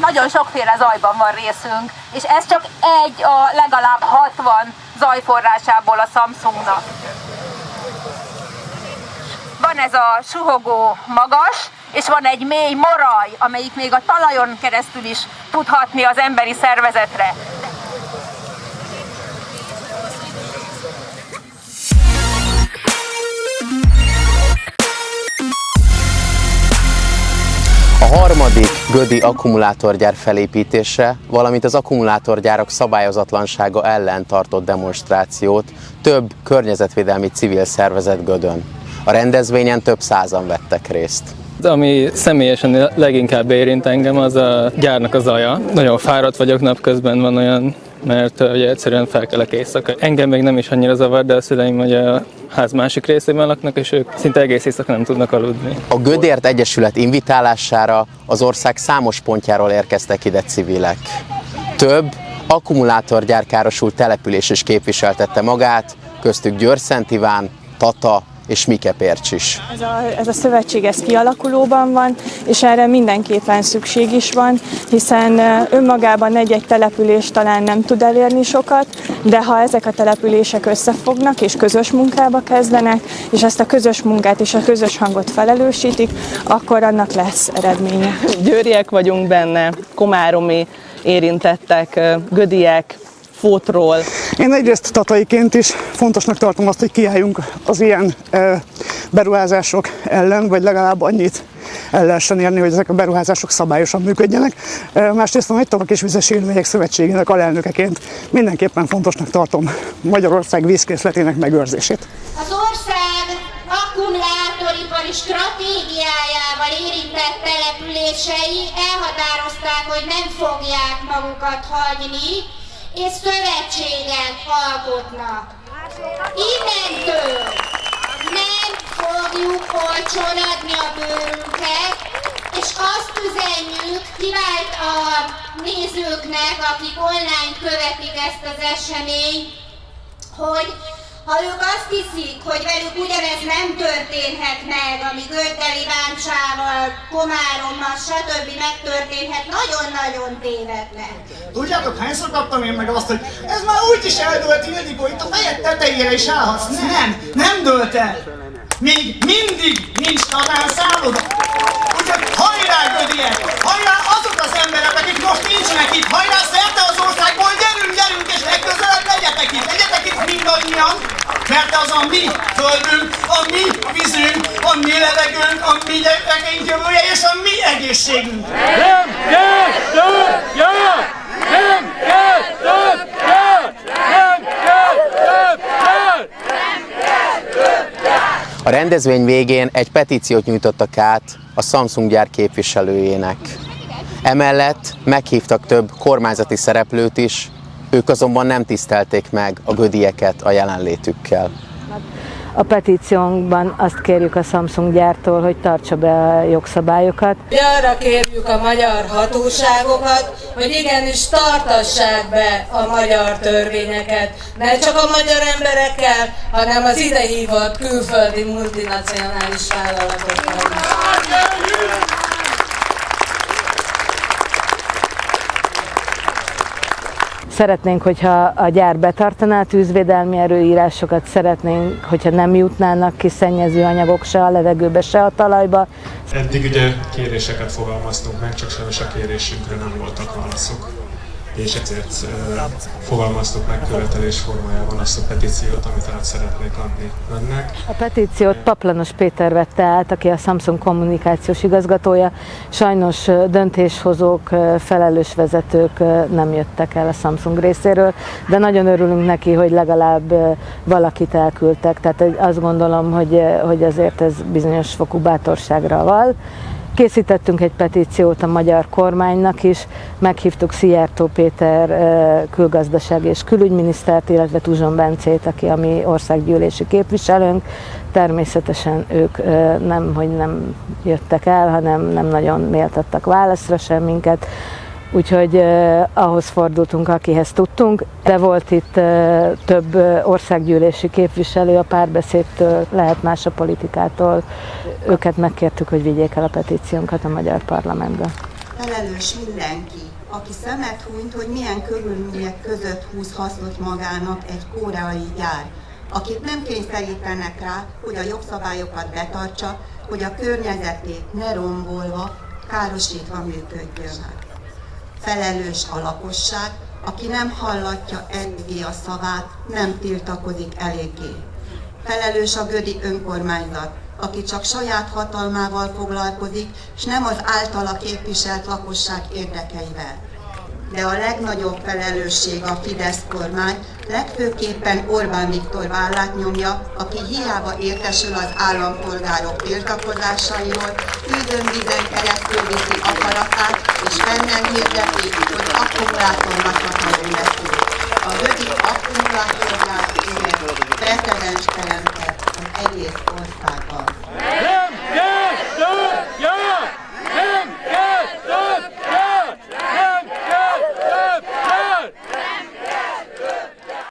nagyon sokféle zajban van részünk, és ez csak egy a legalább 60 zajforrásából a Samsungnak. Van ez a suhogó magas, és van egy mély moraj, amelyik még a talajon keresztül is tudhatni az emberi szervezetre. Harmadik Gödi akkumulátorgyár felépítése, valamint az akkumulátorgyárak szabályozatlansága ellen tartott demonstrációt több környezetvédelmi civil szervezet Gödön. A rendezvényen több százan vettek részt. Ami személyesen leginkább érint engem, az a gyárnak az zaja. Nagyon fáradt vagyok napközben, van olyan mert ugye egyszerűen felkelek éjszaka. Engem még nem is annyira zavar, de a szüleim ugye a ház másik részében laknak, és ők szinte egész éjszaka nem tudnak aludni. A Gödért Egyesület invitálására az ország számos pontjáról érkeztek ide civilek. Több akkumulátorgyár károsult település is képviseltette magát, köztük Győr-Szent Iván, Tata, és Mike Pércs is. Ez a, ez a szövetség ez kialakulóban van, és erre mindenképpen szükség is van, hiszen önmagában egy-egy település talán nem tud elérni sokat, de ha ezek a települések összefognak és közös munkába kezdenek, és ezt a közös munkát és a közös hangot felelősítik, akkor annak lesz eredménye. Győriek vagyunk benne, komáromi érintettek, gödiek, fótról. Én egyrészt tataiként is fontosnak tartom azt, hogy kiálljunk az ilyen beruházások ellen, vagy legalább annyit el lehessen érni, hogy ezek a beruházások szabályosan működjenek. Másrészt a Nagy Tavak és Vizes Élőhelyek Szövetségének alelnökeként mindenképpen fontosnak tartom Magyarország vízkészletének megőrzését. Az ország akkumulátoripari stratégiájával érintett települései elhatározták, hogy nem fogják magukat hagyni, és szövetséget alkotnak. Innentől nem fogjuk olcsón adni a bőrünket, és azt üzenjük kivált a nézőknek, akik online követik ezt az eseményt, hogy ha ők azt hiszik, hogy velük ugyanez nem történhet meg, ami Göddeli Báncsával, Komárommal, stb. megtörténhet, nagyon-nagyon tévednek. Tudjátok, hányszor kaptam én meg azt, hogy ez már úgy is eldőlt, Ildikó, itt a fejed tetejére is állhatsz. Nem, nem dőlt el. Még mindig nincs tanár szálloda. Úgyhogy hajrá, Gödiek! Hajrá azok az emberek, akik most nincsenek itt! Hajrá szerte az országból! Gyerünk, gyerünk, és legközelebb legyetek itt! Legyetek mindannyian! Mert az a mi földünk, a mi vízünk, a mi levegőnk, a mi gyerekeink jövője és a mi egészségünk! Nem kell több gyár! Nem kell több gyár! Nem kell több gyár! Nem kell több gyár! A rendezvény végén egy petíciót nyújtottak át a Samsung gyár képviselőjének. Emellett meghívtak több kormányzati szereplőt is, ők azonban nem tisztelték meg a gödieket a jelenlétükkel. A petíciónkban azt kérjük a Samsung gyártól, hogy tartsa be a jogszabályokat. Arra kérjük a magyar hatóságokat, hogy igenis tartassák be a magyar törvényeket, ne csak a magyar emberekkel, hanem az idehívott külföldi multinacionális vállalatokkal. Szeretnénk, hogyha a gyár betartaná a tűzvédelmi erőírásokat, szeretnénk, hogyha nem jutnának ki szennyező anyagok se a levegőbe, se a talajba. Eddig ugye kéréseket fogalmaztunk meg, csak sajnos a kérésünkre nem voltak válaszok és ezért fogalmaztuk meg követelés formájában azt a petíciót, amit át szeretnék adni önnek. A petíciót Paplanos Péter vette át, aki a Samsung kommunikációs igazgatója. Sajnos döntéshozók, felelős vezetők nem jöttek el a Samsung részéről, de nagyon örülünk neki, hogy legalább valakit elküldtek. Tehát azt gondolom, hogy, hogy azért ez bizonyos fokú bátorságra val. Készítettünk egy petíciót a magyar kormánynak is, meghívtuk Szijjártó Péter külgazdaság és külügyminisztert, illetve Tuzson Bencét, aki a mi országgyűlési képviselőnk. Természetesen ők nem, hogy nem jöttek el, hanem nem nagyon méltattak válaszra sem minket úgyhogy eh, ahhoz fordultunk, akihez tudtunk. De volt itt eh, több országgyűlési képviselő a párbeszédtől, lehet más a politikától. Őket megkértük, hogy vigyék el a petíciónkat a magyar parlamentbe. felelős mindenki, aki szemet hunyt, hogy milyen körülmények között húz hasznot magának egy koreai gyár, akit nem kényszerítenek rá, hogy a jogszabályokat betartsa, hogy a környezetét ne rombolva, károsítva működjön. Felelős a lakosság, aki nem hallatja eddigi a szavát, nem tiltakozik eléggé. Felelős a Gödi önkormányzat, aki csak saját hatalmával foglalkozik, és nem az általa képviselt lakosság érdekeivel. De a legnagyobb felelősség a Fidesz kormány, legfőképpen Orbán Viktor vállát nyomja, aki hiába értesül az állampolgárok tiltakozásairól, keresztül rakát, és benne hirdeti, hogy akkumulátornak akarunk neki. A vödi akkumulátornál igen precedens teremtett az egész országban.